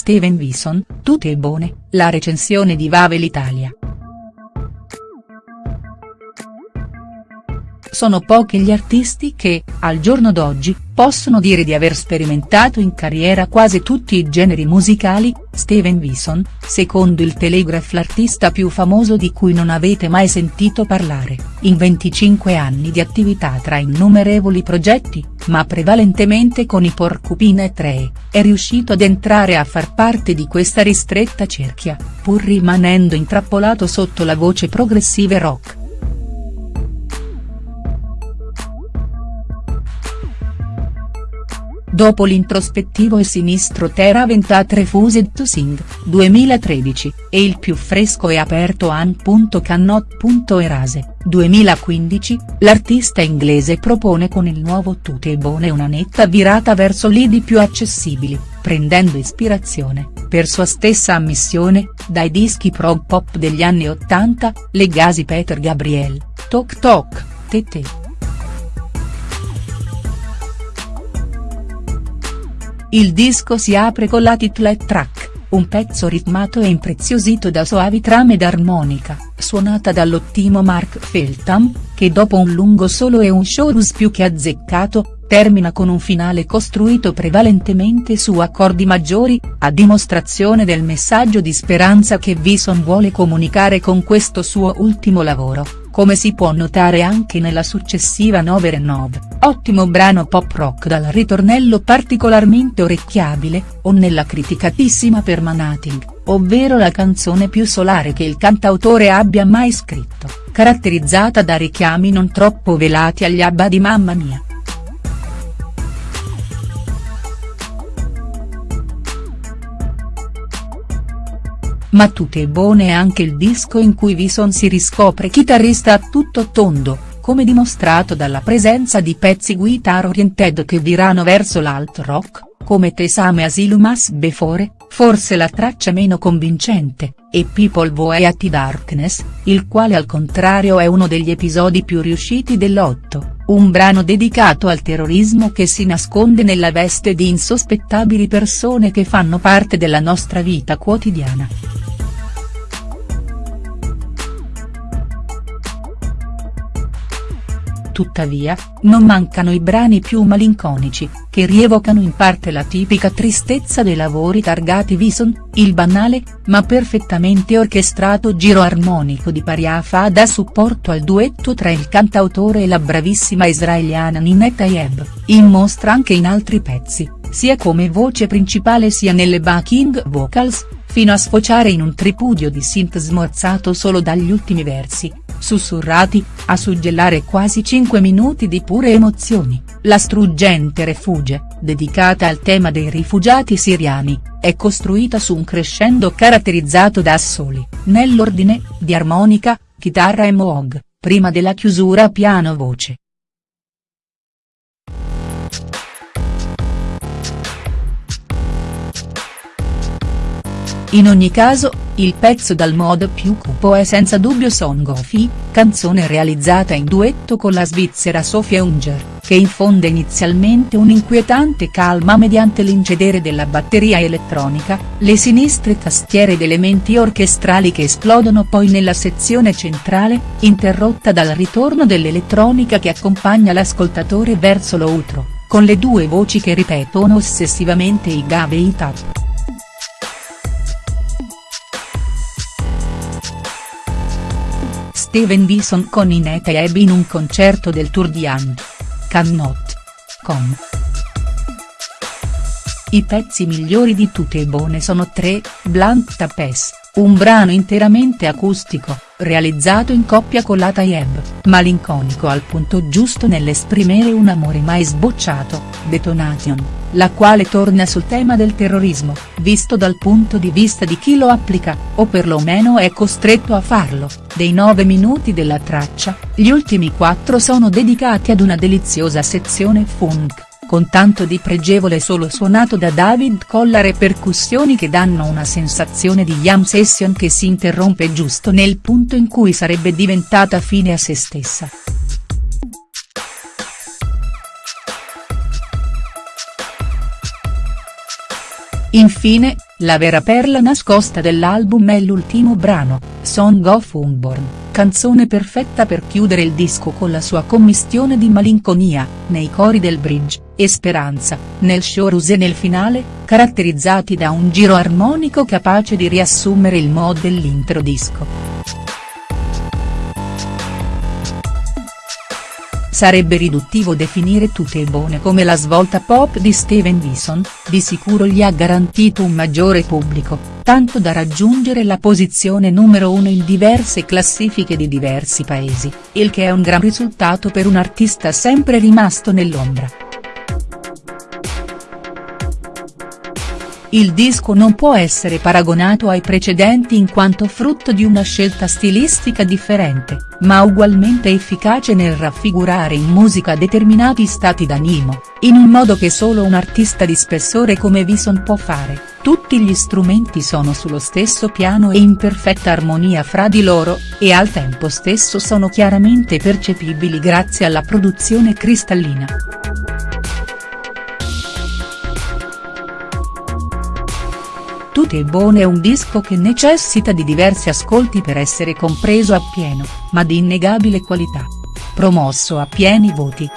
Steven Wilson, tutte buone, la recensione di Vavel Italia. Sono pochi gli artisti che, al giorno d'oggi, possono dire di aver sperimentato in carriera quasi tutti i generi musicali, Steven Wilson, secondo il Telegraph l'artista più famoso di cui non avete mai sentito parlare, in 25 anni di attività tra innumerevoli progetti, ma prevalentemente con i Porcupine 3, è riuscito ad entrare a far parte di questa ristretta cerchia, pur rimanendo intrappolato sotto la voce progressive rock. Dopo l'introspettivo e sinistro Terra Ventat Refused to Sing, 2013, e il più fresco e aperto An.Cannot.Erase, 2015, l'artista inglese propone con il nuovo Tutte Bone una netta virata verso lidi più accessibili, prendendo ispirazione, per sua stessa ammissione, dai dischi prog pop degli anni Ottanta, legasi Peter Gabriel, Tok Tok, Tete. Il disco si apre con la titlet track, un pezzo ritmato e impreziosito da soavi trame d'armonica, suonata dall'ottimo Mark Feltham, che dopo un lungo solo e un chorus più che azzeccato, termina con un finale costruito prevalentemente su accordi maggiori, a dimostrazione del messaggio di speranza che Vison vuole comunicare con questo suo ultimo lavoro come si può notare anche nella successiva Nove Renov, ottimo brano pop rock dal ritornello particolarmente orecchiabile, o nella criticatissima Permanating, ovvero la canzone più solare che il cantautore abbia mai scritto, caratterizzata da richiami non troppo velati agli ABBA di Mamma Mia. Ma tutte buone è anche il disco in cui Vison si riscopre chitarrista a tutto tondo, come dimostrato dalla presenza di pezzi guitar oriented che virano verso l'alt rock, come Tesame Asilumas Before, forse la traccia meno convincente, e People Voe at Darkness, il quale al contrario è uno degli episodi più riusciti dell'otto, un brano dedicato al terrorismo che si nasconde nella veste di insospettabili persone che fanno parte della nostra vita quotidiana. Tuttavia, non mancano i brani più malinconici, che rievocano in parte la tipica tristezza dei lavori targati Vison, il banale, ma perfettamente orchestrato giro armonico di Paria fa da supporto al duetto tra il cantautore e la bravissima israeliana Ninette Tayeb, in mostra anche in altri pezzi, sia come voce principale sia nelle backing vocals, fino a sfociare in un tripudio di synth smorzato solo dagli ultimi versi, sussurrati, a suggellare quasi 5 minuti di pure emozioni, la struggente Refuge, dedicata al tema dei rifugiati siriani, è costruita su un crescendo caratterizzato da assoli, nell'ordine, di armonica, chitarra e moog, prima della chiusura piano-voce. In ogni caso, il pezzo dal modo più cupo è senza dubbio Song of I, canzone realizzata in duetto con la svizzera Sofia Unger, che infonde inizialmente un'inquietante calma mediante l'incedere della batteria elettronica, le sinistre tastiere ed elementi orchestrali che esplodono poi nella sezione centrale, interrotta dal ritorno dell'elettronica che accompagna l'ascoltatore verso l'outro, con le due voci che ripetono ossessivamente i gave e i tap. Steven Bison con Inete Ebb in un concerto del Tour di And. Cannot. Com. I pezzi migliori di tutte e buone sono tre, Blank Tapes, un brano interamente acustico, realizzato in coppia con la Tayeb, malinconico al punto giusto nell'esprimere un amore mai sbocciato, Detonation, la quale torna sul tema del terrorismo, visto dal punto di vista di chi lo applica, o perlomeno è costretto a farlo, dei nove minuti della traccia, gli ultimi quattro sono dedicati ad una deliziosa sezione funk con tanto di pregevole solo suonato da David Collar e percussioni che danno una sensazione di jam session che si interrompe giusto nel punto in cui sarebbe diventata fine a se stessa. Infine, la vera perla nascosta dell'album è l'ultimo brano, Song of Unborn, canzone perfetta per chiudere il disco con la sua commistione di malinconia, nei cori del bridge, e speranza, nel chorus e nel finale, caratterizzati da un giro armonico capace di riassumere il mood dell'intero Sarebbe riduttivo definire Tutte buone come la svolta pop di Steven Wilson, di sicuro gli ha garantito un maggiore pubblico, tanto da raggiungere la posizione numero uno in diverse classifiche di diversi paesi, il che è un gran risultato per un artista sempre rimasto nell'ombra. Il disco non può essere paragonato ai precedenti in quanto frutto di una scelta stilistica differente, ma ugualmente efficace nel raffigurare in musica determinati stati d'animo, in un modo che solo un artista di spessore come Vison può fare, tutti gli strumenti sono sullo stesso piano e in perfetta armonia fra di loro, e al tempo stesso sono chiaramente percepibili grazie alla produzione cristallina. Tutti e Buone è un disco che necessita di diversi ascolti per essere compreso appieno, ma di innegabile qualità. Promosso a pieni voti.